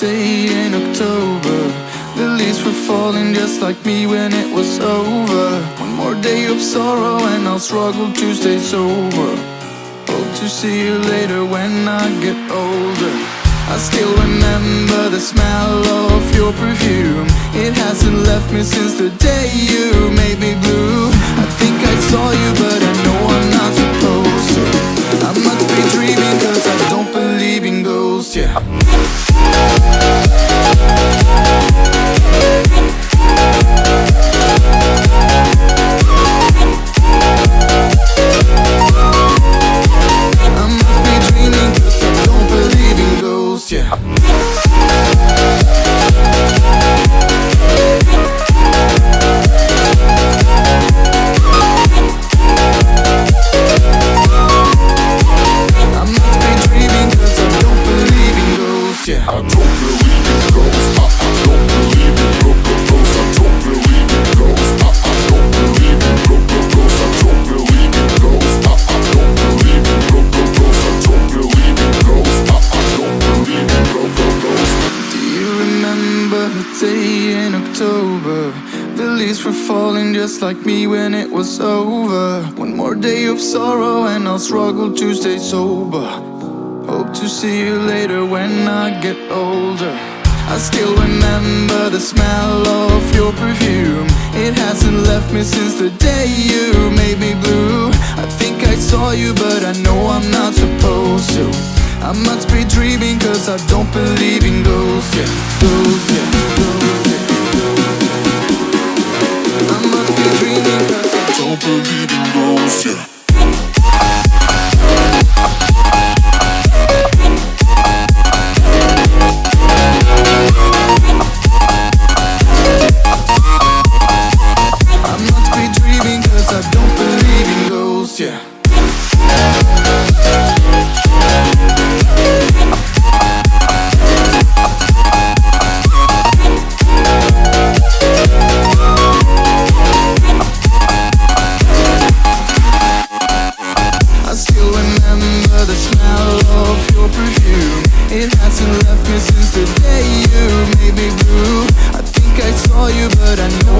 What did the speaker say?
day in October. The leaves were falling just like me when it was over. One more day of sorrow and I'll struggle to stay sober. Hope to see you later when I get older. I still remember the smell of your perfume. It hasn't left me since the day you made me blue. I think I saw you but I in yeah I don't believe in ghosts, I don't believe in ghosts. I, don't believe in ghosts. October? The leaves were falling just like me when it was over. One more day of sorrow and I'll struggle to stay sober. Hope to see you later when I get older. I still remember the smell of your perfume. It hasn't left me since the day you made me blue. I think I saw you but I know I'm not supposed to. I must be dreaming cause I don't believe in ghosts, yeah. Ghosts, yeah, ghosts, yeah blue I think I saw you but I know